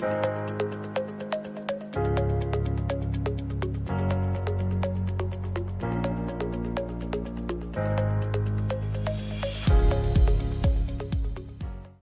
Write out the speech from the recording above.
Música